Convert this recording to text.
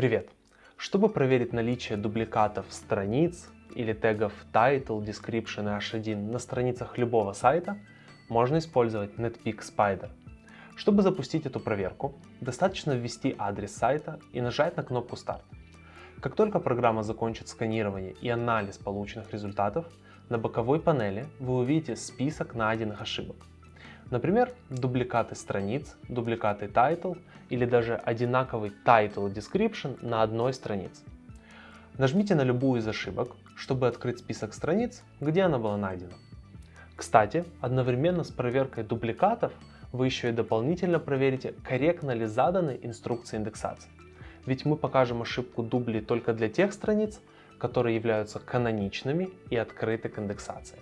Привет! Чтобы проверить наличие дубликатов страниц или тегов title, description и h1 на страницах любого сайта, можно использовать Netpeak Spider. Чтобы запустить эту проверку, достаточно ввести адрес сайта и нажать на кнопку Start. Как только программа закончит сканирование и анализ полученных результатов, на боковой панели вы увидите список найденных ошибок. Например, дубликаты страниц, дубликаты title или даже одинаковый title description на одной странице. Нажмите на любую из ошибок, чтобы открыть список страниц, где она была найдена. Кстати, одновременно с проверкой дубликатов вы еще и дополнительно проверите, корректно ли заданы инструкции индексации. Ведь мы покажем ошибку дубли только для тех страниц, которые являются каноничными и открыты к индексации.